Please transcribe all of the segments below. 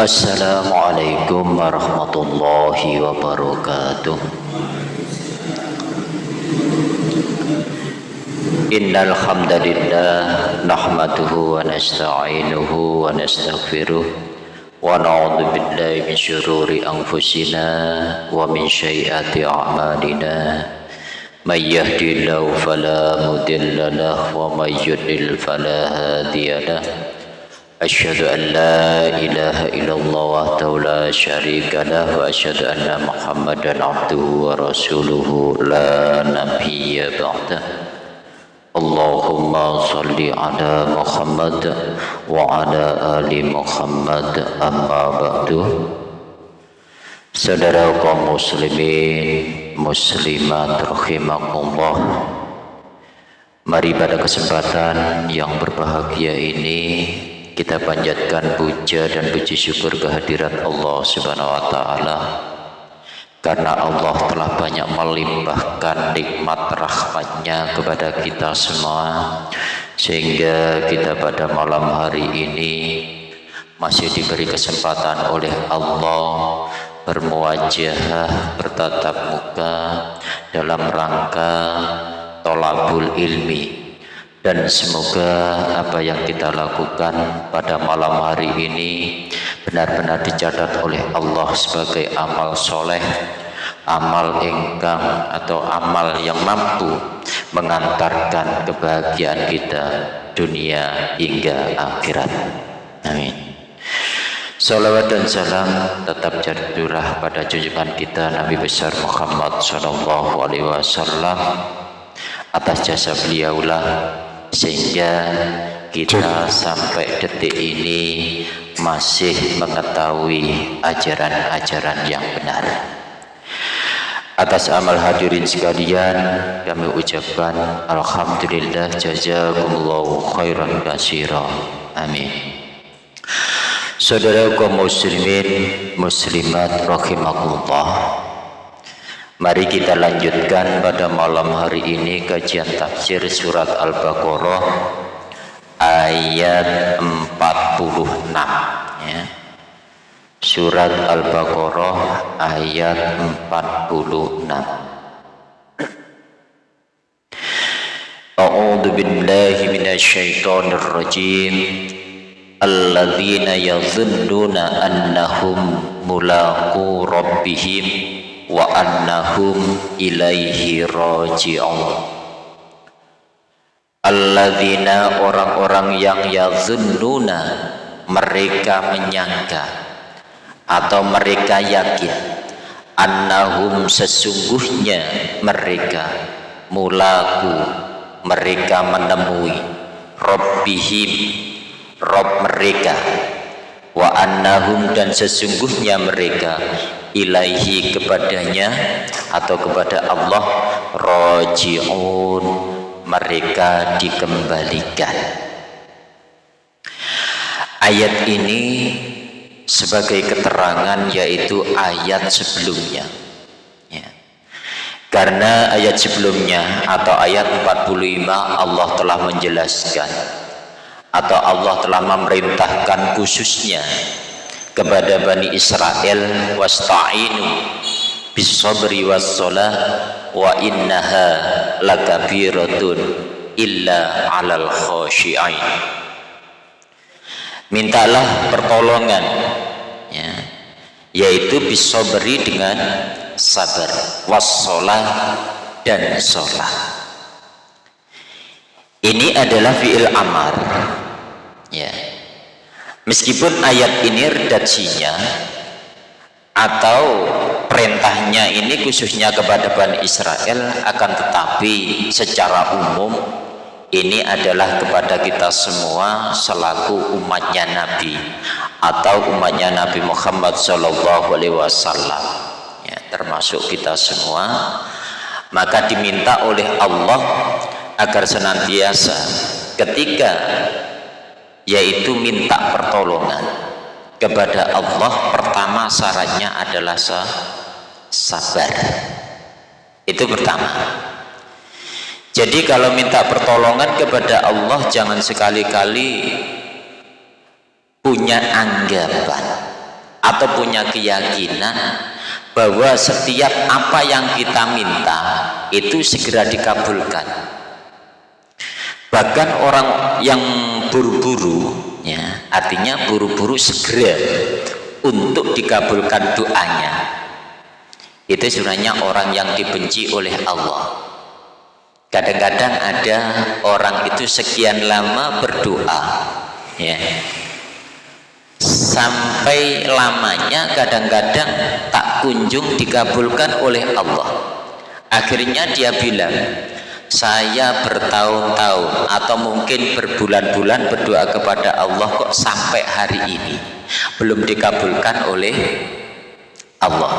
Assalamualaikum warahmatullahi wabarakatuh. Innal hamdalillah nahmaduhu wa nasta'inuhu wa nastaghfiruh wa na'udzu billahi min shururi anfusina wa min sayyiati a'malina. May yahdihillahu fala mudilla lahu wa may yudlil fala hadiya lahu Asyadu an la ilaha illallah wa ta'ala syarikalah wa asyadu anna muhammadan abduhu wa rasuluhu la nabiyya ba'da. Allahumma salli ala muhammad wa ala ali muhammad amma ba'du. Saudara kaum muslimin muslimat rahimakumullah. Mari pada kesempatan yang berbahagia ini kita panjatkan puja dan puji syukur kehadirat Allah Subhanahu wa taala. Karena Allah telah banyak melimpahkan nikmat rahmatnya kepada kita semua sehingga kita pada malam hari ini masih diberi kesempatan oleh Allah bermuajah bertatap muka dalam rangka tolabul ilmi dan semoga apa yang kita lakukan pada malam hari ini benar-benar dicatat oleh Allah sebagai amal soleh amal engkang atau amal yang mampu mengantarkan kebahagiaan kita dunia hingga akhirat. Amin. Salawat dan salam tetap jatuh pada junjungan kita Nabi besar Muhammad Sallallahu Alaihi Wasallam. Atas jasa beliaulah sehingga kita sampai detik ini masih mengetahui ajaran-ajaran yang benar. Atas amal hadirin sekalian kami ucapkan Alhamdulillah jazakumullahu khairan kasira amin. Saudara kaum muslimin muslimat rahimakumullah Mari kita lanjutkan pada malam hari ini kajian tafsir surat Al-Baqarah ayat 46 ya. Surat Al-Baqarah ayat 46. A'udzu billahi minasyaitonir rajim. Alladzina yadhunnuna annahum mulaqu rabbihim wa annahum ilaihi raji'un. Alladzina orang-orang yang yazunnuna mereka menyangka atau mereka yakin annahum sesungguhnya mereka mulaku mereka menemui rabbihim rob mereka. Wa annahum dan sesungguhnya mereka ilaihi kepadanya atau kepada Allah roji'un mereka dikembalikan ayat ini sebagai keterangan yaitu ayat sebelumnya ya. karena ayat sebelumnya atau ayat 45 Allah telah menjelaskan atau Allah telah memerintahkan khususnya kepada Bani Israel wasta'inu bisabri wassalah wa innaha lakabiratun illa alal khashi'ain mintalah pertolongan ya, yaitu bisabri dengan sabar wassalah dan sholat ini adalah fi'il amar ya meskipun ayat ini redaksinya atau perintahnya ini khususnya kepada Bani Israel akan tetapi secara umum ini adalah kepada kita semua selaku umatnya Nabi atau umatnya Nabi Muhammad Shallallahu Alaihi Wasallam. Ya, termasuk kita semua. Maka diminta oleh Allah agar senantiasa ketika yaitu minta pertolongan kepada Allah. Pertama syaratnya adalah sabar. Itu pertama. Jadi kalau minta pertolongan kepada Allah jangan sekali-kali punya anggapan atau punya keyakinan bahwa setiap apa yang kita minta itu segera dikabulkan bahkan orang yang buru-buru ya artinya buru-buru segera untuk dikabulkan doanya. Itu sebenarnya orang yang dibenci oleh Allah. Kadang-kadang ada orang itu sekian lama berdoa ya sampai lamanya kadang-kadang tak kunjung dikabulkan oleh Allah. Akhirnya dia bilang saya bertahun-tahun atau mungkin berbulan-bulan berdoa kepada Allah kok sampai hari ini belum dikabulkan oleh Allah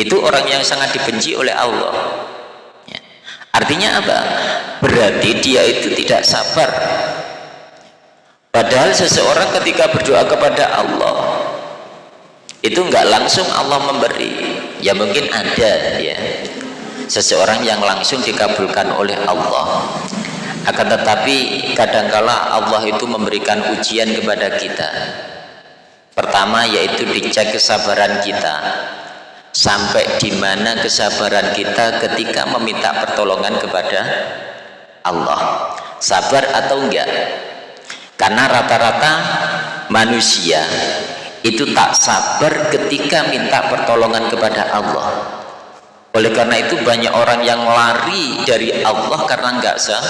itu orang yang sangat dibenci oleh Allah ya. artinya apa? berarti dia itu tidak sabar Padahal seseorang ketika berdoa kepada Allah itu enggak langsung Allah memberi. Ya mungkin ada ya. Seseorang yang langsung dikabulkan oleh Allah. Akan tetapi kadangkala Allah itu memberikan ujian kepada kita. Pertama yaitu dicek kesabaran kita. Sampai di mana kesabaran kita ketika meminta pertolongan kepada Allah. Sabar atau enggak? karena rata-rata manusia itu tak sabar ketika minta pertolongan kepada Allah oleh karena itu banyak orang yang lari dari Allah karena nggak sah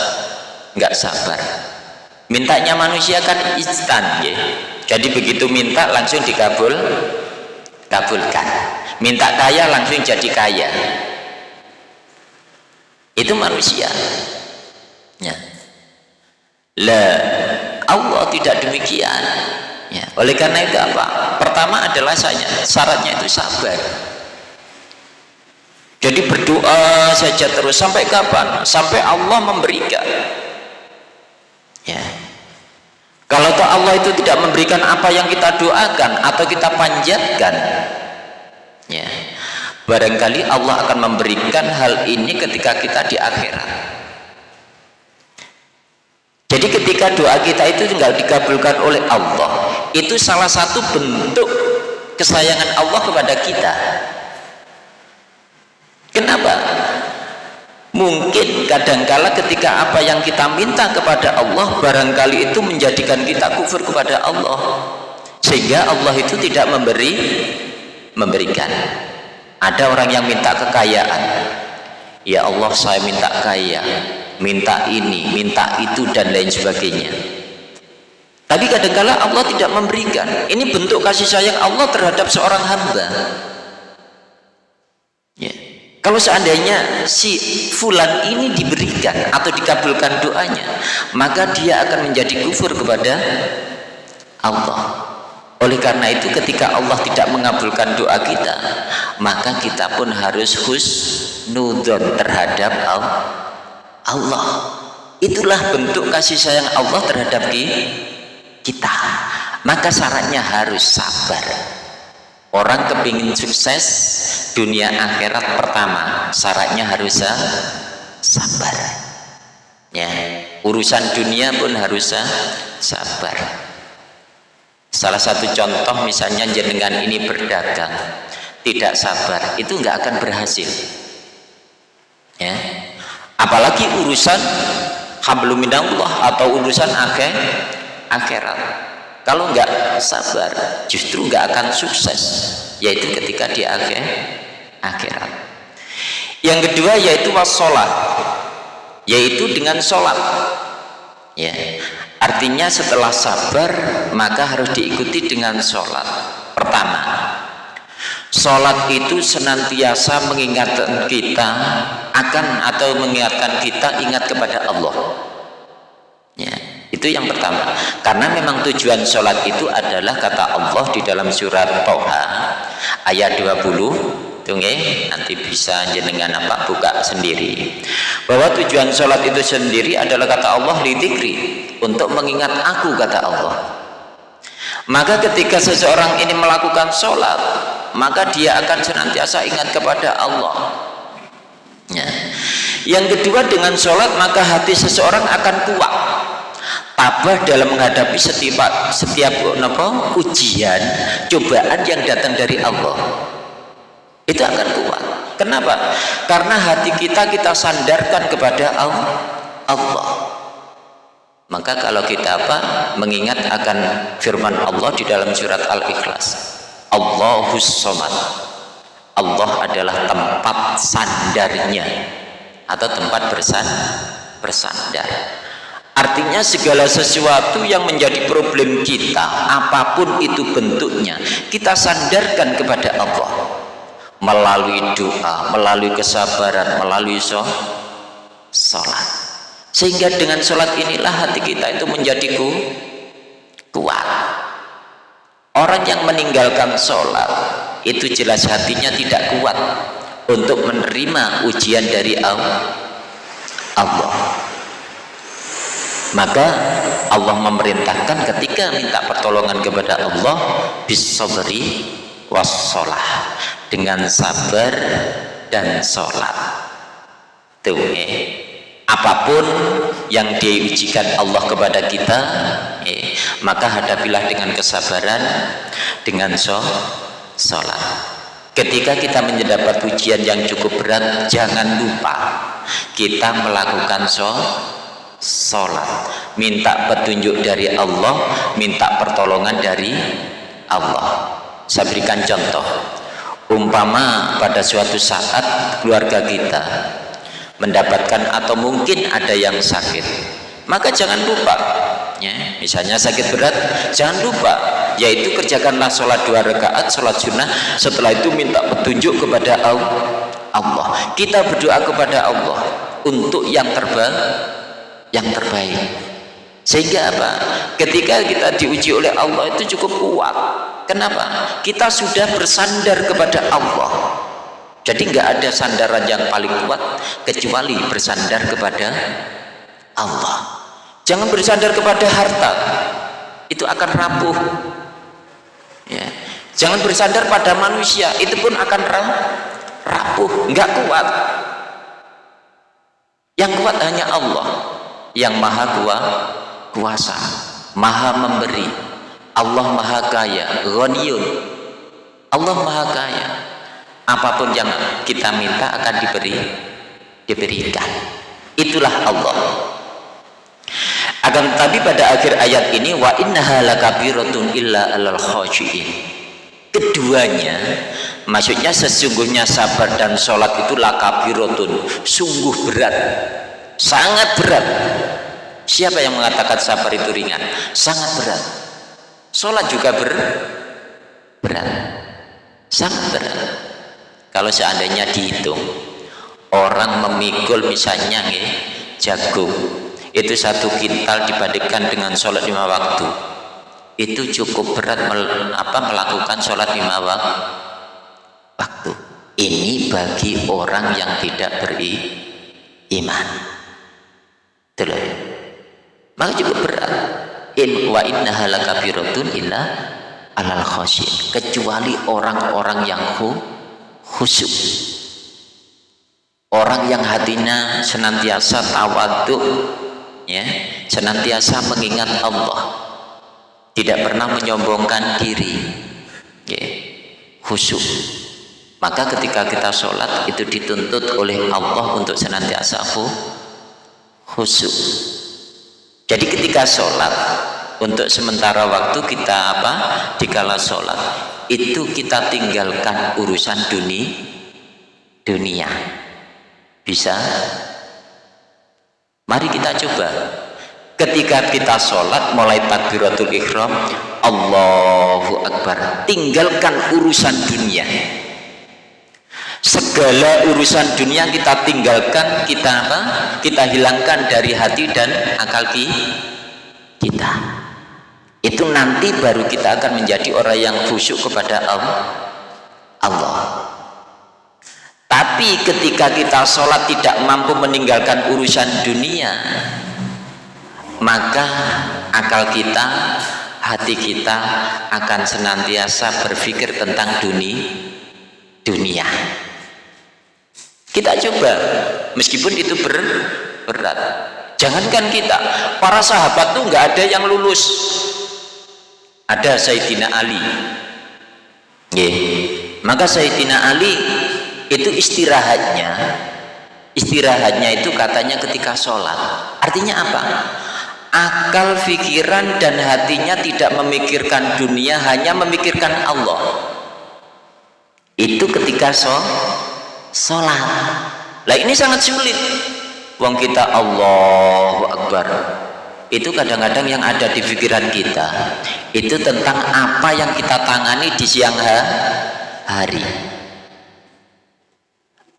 nggak sabar. Mintanya manusia kan instan ya. Jadi begitu minta langsung dikabul kabulkan. Minta kaya langsung jadi kaya. Itu manusia. Ya. Lah Allah tidak demikian. Ya. oleh karena itu apa? Pertama adalah saya syaratnya itu sabar jadi berdoa saja terus. Sampai kapan? Sampai Allah memberikan. Ya. Kalau toh Allah itu tidak memberikan apa yang kita doakan atau kita panjatkan ya barangkali Allah akan memberikan hal ini ketika kita di akhirat. Jadi ketika doa kita itu tinggal dikabulkan oleh Allah, itu salah satu bentuk kesayangan Allah kepada kita. Kenapa? Mungkin kadangkala ketika apa yang kita minta kepada Allah barangkali itu menjadikan kita kufur kepada Allah. Sehingga Allah itu tidak memberi memberikan. Ada orang yang minta kekayaan. Ya Allah, saya minta kaya minta ini, minta itu dan lain sebagainya tapi kadangkala Allah tidak memberikan ini bentuk kasih sayang Allah terhadap seorang hamba. Kalau seandainya si fulan ini diberikan atau dikabulkan doanya maka dia akan menjadi kufur kepada Allah. Oleh karena itu ketika Allah tidak mengabulkan doa kita maka kita pun harus husnudon terhadap Allah Allah. Itulah bentuk kasih sayang Allah terhadap kita. Maka syaratnya harus sabar orang kepingin sukses dunia akhirat pertama syaratnya harus sabar. Ya urusan dunia pun harus sabar. Salah satu contoh misalnya jenengan ini berdagang tidak sabar itu nggak akan berhasil. Ya apalagi urusan habluminallah atau urusan akhir akhirat kalau enggak sabar justru enggak akan sukses yaitu ketika di akhir akhirat. Yang kedua yaitu wassalat yaitu dengan sholat. Ya artinya setelah sabar maka harus diikuti dengan sholat. Pertama Sholat itu senantiasa mengingatkan kita akan atau mengingatkan kita ingat kepada Allah. Itu yang pertama. Karena memang tujuan sholat itu adalah kata Allah di dalam surat Toha ayat 20 Tunggu, nanti bisa jenengan apa buka sendiri. Bahwa tujuan sholat itu sendiri adalah kata Allah lidikri untuk mengingat aku kata Allah. Maka ketika seseorang ini melakukan sholat maka dia akan senantiasa ingat kepada Allah. Ya. yang kedua dengan sholat maka hati seseorang akan kuat tabah dalam menghadapi setiap setiap apa, ujian cobaan yang datang dari Allah. Itu akan kuat. Kenapa? Karena hati kita kita sandarkan kepada Allah. Maka kalau kita apa? Mengingat akan firman Allah di dalam surat Al-Ikhlas. Allahus Somad. Allah adalah tempat sandarnya atau tempat bersan bersandar Artinya segala sesuatu yang menjadi problem kita, apa pun itu bentuknya, kita sandarkan kepada Allah. Melalui doa, melalui kesabaran, melalui sholat. Sehingga dengan sholat inilah hati kita itu menjadi ku, kuat. Orang yang meninggalkan sholat, itu jelas hatinya tidak kuat untuk menerima ujian dari Allah. Maka Allah memerintahkan ketika minta pertolongan kepada Allah bisabri wassalah dengan sabar dan sholat tuh eh. apa pun yang diujikan Allah kepada kita eh, maka hadapilah dengan kesabaran dengan sholat ketika kita mendapat ujian yang cukup berat jangan lupa kita melakukan sholat sholat minta petunjuk dari Allah minta pertolongan dari Allah. Saya berikan contoh. Umpama pada suatu saat keluarga kita mendapatkan atau mungkin ada yang sakit maka jangan lupa ya, misalnya sakit berat jangan lupa yaitu kerjakanlah sholat dua rakaat sholat sunnah. Setelah itu minta petunjuk kepada Allah. Kita berdoa kepada Allah untuk yang terbaik yang terbaik. Sehingga apa? Ketika kita diuji oleh Allah itu cukup kuat. Kenapa? Kita sudah bersandar kepada Allah. Jadi nggak ada sandaran yang paling kuat kecuali bersandar kepada Allah. Jangan bersandar kepada harta. Itu akan rapuh. Ya. Jangan bersandar pada manusia. Itu pun akan rapuh. Nggak kuat. Yang kuat hanya Allah yang maha kuasa maha memberi. Allah maha kaya ghaniyun. Allah maha kaya. Apa pun yang kita minta akan diberi diberikan itulah Allah. Akan tetapi pada akhir ayat ini wa innaha lakabiratun illa alal khashiin. Keduanya maksudnya sesungguhnya sabar dan sholat itu lakabiratun sungguh berat sangat berat. Siapa yang mengatakan sabar itu ringan? Sangat berat. Sholat juga ber berat. Sangat berat. Kalau seandainya dihitung orang memikul misalnya nih, jagung itu satu kintal dibandingkan dengan sholat lima waktu itu cukup berat mel, apa, melakukan sholat lima waktu. Ini bagi orang yang tidak beriman Itulah. Maka cukup berat. In wa inna halakabiratun illa alal khasyin. Kecuali orang-orang yang khusyuk. Orang yang hatinya senantiasa tawaduk ya, senantiasa mengingat Allah. Tidak pernah menyombongkan diri. Ya, khusyuk. Maka ketika kita sholat itu dituntut oleh Allah untuk senantiasa khusyuk khusyuk. Jadi ketika sholat untuk sementara waktu kita apa? Dikala sholat. Itu kita tinggalkan urusan dunia dunia. Bisa? Mari kita coba. Ketika kita sholat mulai takbiratul ikhram Allahu Akbar. Tinggalkan urusan dunia segala urusan dunia kita tinggalkan kita apa? Kita hilangkan dari hati dan akal kita. Itu nanti baru kita akan menjadi orang yang khusyuk kepada Allah. Tapi ketika kita sholat tidak mampu meninggalkan urusan dunia maka akal kita hati kita akan senantiasa berpikir tentang dunia dunia kita coba meskipun itu ber, berat. Jangankan kita para sahabat tuh nggak ada yang lulus. Ada Sayyidina Ali. Yeah. maka Sayyidina Ali itu istirahatnya istirahatnya itu katanya ketika sholat. Artinya apa? Akal pikiran dan hatinya tidak memikirkan dunia hanya memikirkan Allah. Itu ketika so, sholat. Lah ini sangat sulit. Wong kita Allahu Akbar. Itu kadang-kadang yang ada di pikiran kita. Itu tentang apa yang kita tangani di siang hari.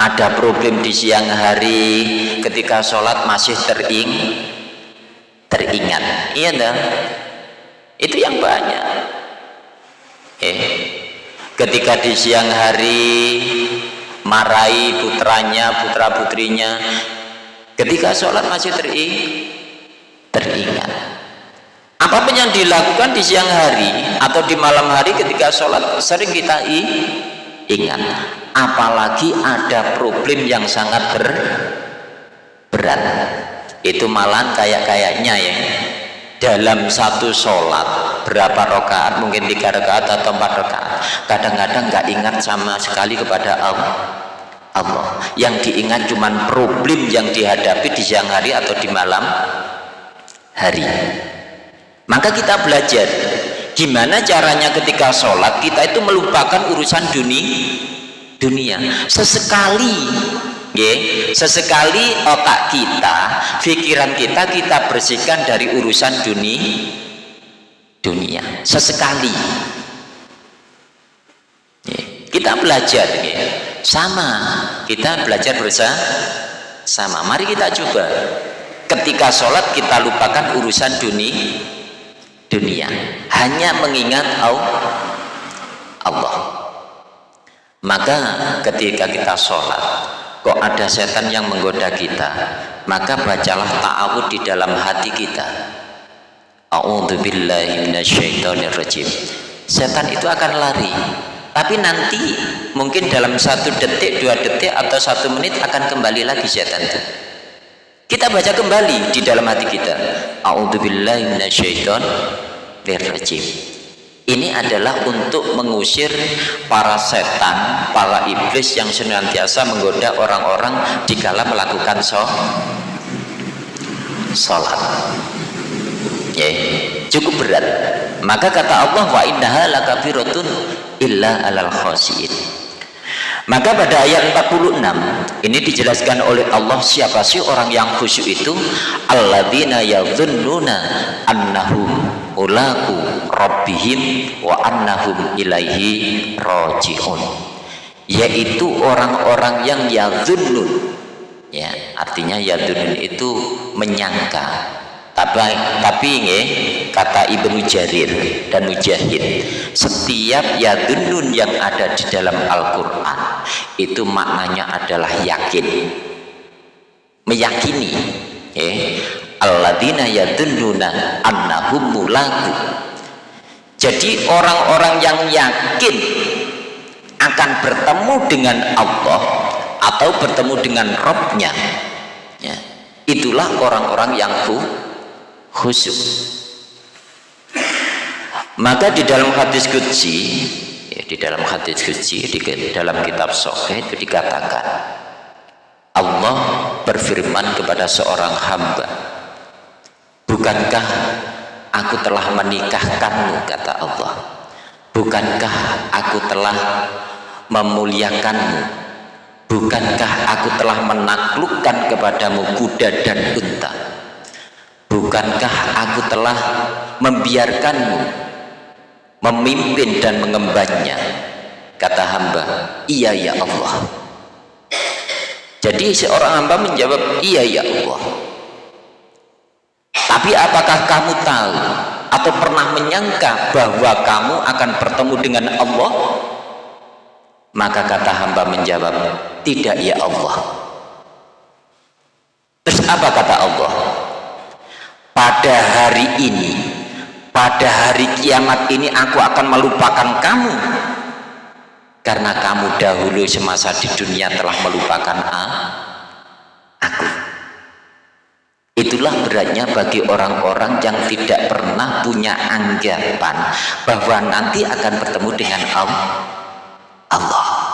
Ada problem di siang hari ketika sholat masih tering teringat. Iya dong itu yang banyak. Eh ketika di siang hari marahi putranya putra putrinya ketika sholat masih tering teringat. Apa pun yang dilakukan di siang hari atau di malam hari ketika sholat sering kita ingat. Apalagi ada problem yang sangat ber, berat. Itu malah kayak-kayaknya ya dalam satu sholat berapa rakaat mungkin tiga rakaat atau empat rakaat. Kadang-kadang nggak ingat sama sekali kepada Allah. Allah. Yang diingat cuman problem yang dihadapi di siang hari atau di malam hari. Maka kita belajar gimana caranya ketika sholat kita itu melupakan urusan dunia dunia. Sesekali ya, sesekali otak kita pikiran kita kita bersihkan dari urusan dunia dunia. Sesekali. Ya, kita belajar ya. sama. Kita belajar bersama sama. Mari kita coba. Ketika sholat kita lupakan urusan dunia dunia. Hanya mengingat Allah. Maka ketika kita sholat kok ada setan yang menggoda kita? Maka bacalah ta'awud di dalam hati kita. A'udzubillahiminasyaitonirrajim setan itu akan lari. Tapi nanti mungkin dalam satu detik dua detik atau satu menit akan kembali lagi setan itu. Kita baca kembali di dalam hati kita. A'udzubillahiminasyaitonirrajim ini adalah untuk mengusir para setan, para iblis yang senantiasa menggoda orang-orang dikala melakukan sholat. Ya, cukup berat. Maka kata Allah wa innaha lakafiratun illa alal khasiin. Maka pada ayat 46 ini dijelaskan oleh Allah siapa sih orang yang khusyuk itu? Alladzina yadhunnuna annahum ulaku rabbihim wa annahum ilaihi rajiun. Yaitu orang-orang yang yadhunnun. Ya artinya yadhunnun itu menyangka. Tapi tapi nge, kata Ibnu Jarir dan Mujahid setiap yadhunnun yang ada di dalam Al-Qur'an itu maknanya adalah yakin. Meyakini ya. Alladzina yadulluna annahum mulaku jadi orang-orang yang yakin akan bertemu dengan Allah atau bertemu dengan Robnya ya, itulah orang-orang yang khusyuk. Maka di dalam hadis kudsi ya, di dalam hadis kudsi di dalam kitab Sahih itu dikatakan Allah berfirman kepada seorang hamba bukankah aku telah menikahkanmu kata Allah. Bukankah aku telah memuliakanmu? Bukankah aku telah menaklukkan kepadamu kuda dan unta? Bukankah aku telah membiarkanmu memimpin dan mengembannya. Kata hamba iya ya Allah. Jadi seorang hamba menjawab iya ya Allah. Tapi apakah kamu tahu atau pernah menyangka bahwa kamu akan bertemu dengan Allah? Maka kata hamba menjawab tidak ya Allah. Terus apa kata Allah? Pada hari ini pada hari kiamat ini aku akan melupakan kamu. Karena kamu dahulu semasa di dunia telah melupakan aku. Itulah beratnya bagi orang-orang yang tidak pernah punya anggapan bahwa nanti akan bertemu dengan Allah